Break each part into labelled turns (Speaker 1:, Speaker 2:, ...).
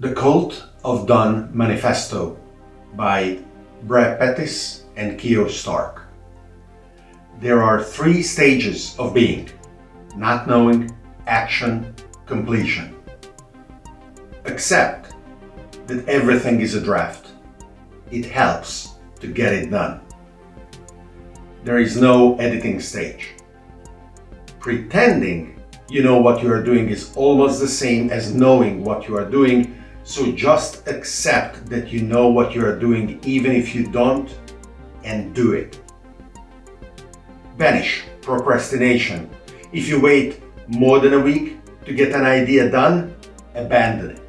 Speaker 1: The Cult of Done Manifesto by Brad Pettis and Kio Stark. There are three stages of being not knowing, action, completion. Accept that everything is a draft. It helps to get it done. There is no editing stage. Pretending you know what you are doing is almost the same as knowing what you are doing, so just accept that you know what you are doing even if you don't and do it. Banish procrastination. If you wait more than a week to get an idea done, abandon it.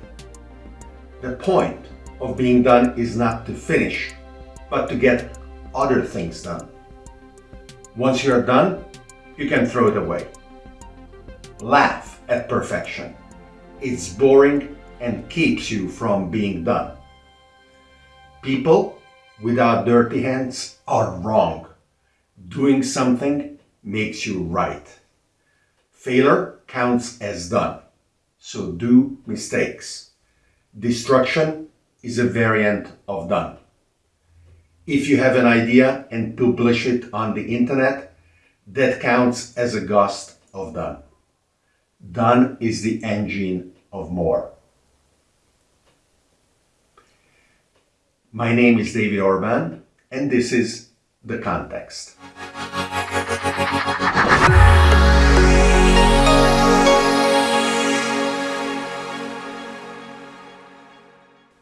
Speaker 1: The point of being done is not to finish, but to get other things done. Once you're done, you can throw it away. Laugh at perfection. It's boring and keeps you from being done. People without dirty hands are wrong. Doing something makes you right. Failure counts as done, so do mistakes. Destruction is a variant of done. If you have an idea and publish it on the internet, that counts as a gust of done. Done is the engine of more. My name is David Orban, and this is The Context.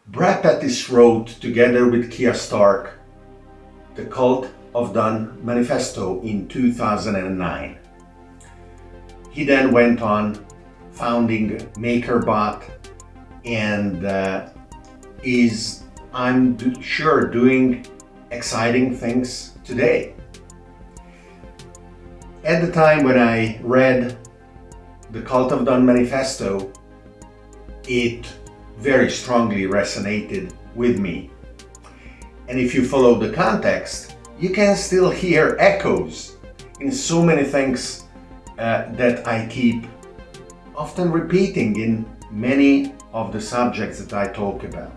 Speaker 1: Brad Pettis wrote, together with Kio Stark, The Cult of Done Manifesto in 2009. He then went on founding MakerBot and uh, is, I'm do sure, doing exciting things today. At the time when I read the Cult of Done Manifesto, it very strongly resonated with me. And if you follow the context, you can still hear echoes in so many things uh, that I keep often repeating in many of the subjects that I talk about.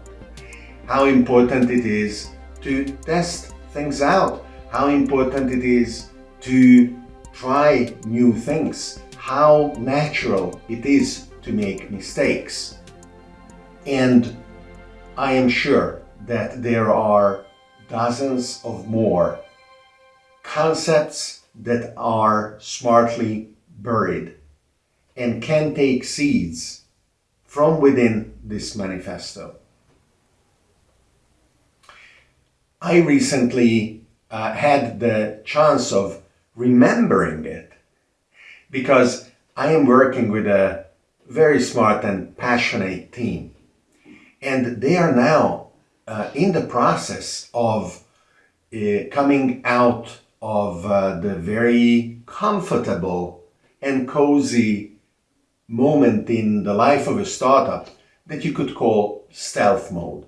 Speaker 1: How important it is to test things out, how important it is to try new things, how natural it is to make mistakes. And I am sure that there are dozens of more concepts that are smartly buried and can take seeds from within this manifesto. I recently uh, had the chance of remembering it because I am working with a very smart and passionate team and they are now uh, in the process of uh, coming out of uh, the very comfortable and cozy moment in the life of a startup that you could call stealth mode.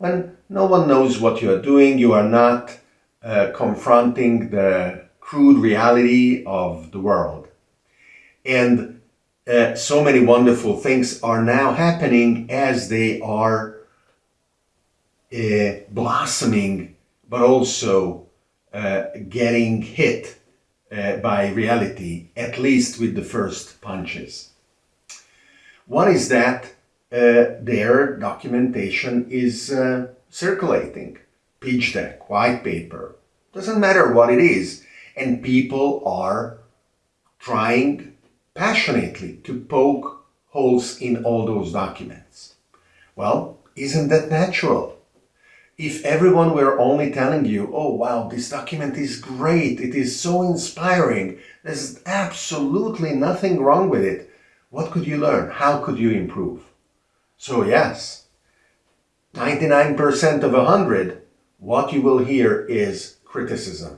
Speaker 1: When no one knows what you are doing, you are not uh, confronting the crude reality of the world. And uh, so many wonderful things are now happening as they are uh, blossoming, but also uh, getting hit uh, by reality, at least with the first punches. One is that their documentation is uh, circulating. Pitch deck, white paper, doesn't matter what it is. And people are trying passionately to poke holes in all those documents. Well, isn't that natural? if everyone were only telling you, oh wow, this document is great, it is so inspiring, there's absolutely nothing wrong with it, what could you learn? How could you improve? So yes, 99% of 100, what you will hear is criticism.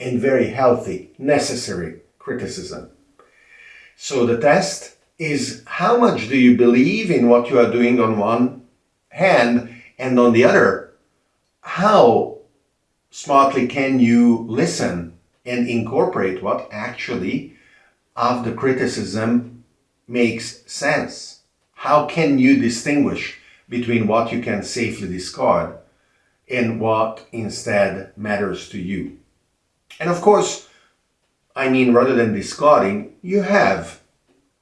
Speaker 1: And very healthy, necessary criticism. So the test is how much do you believe in what you are doing on one hand and on the other, how smartly can you listen and incorporate what actually of the criticism makes sense? How can you distinguish between what you can safely discard and what instead matters to you? And of course, I mean, rather than discarding, you have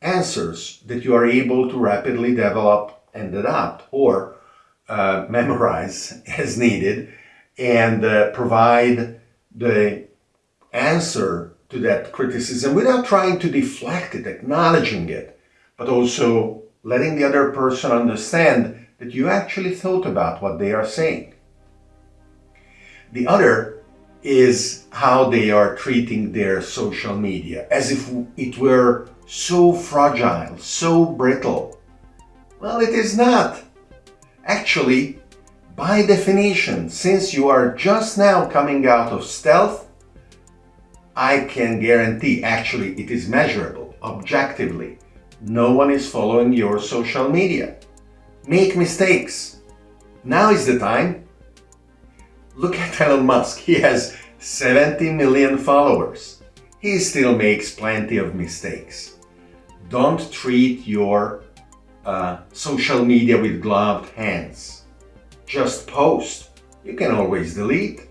Speaker 1: answers that you are able to rapidly develop and adapt or uh, memorize as needed and uh, provide the answer to that criticism without trying to deflect it, acknowledging it, but also letting the other person understand that you actually thought about what they are saying. The other is how they are treating their social media, as if it were so fragile, so brittle. Well, it is not. Actually, by definition, since you are just now coming out of stealth, I can guarantee, actually it is measurable, objectively, no one is following your social media. Make mistakes. Now is the time. Look at Elon Musk, he has 70 million followers. He still makes plenty of mistakes. Don't treat your uh, social media with gloved hands. Just post. You can always delete.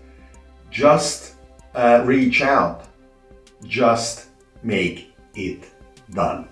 Speaker 1: Just uh, reach out. Just make it done.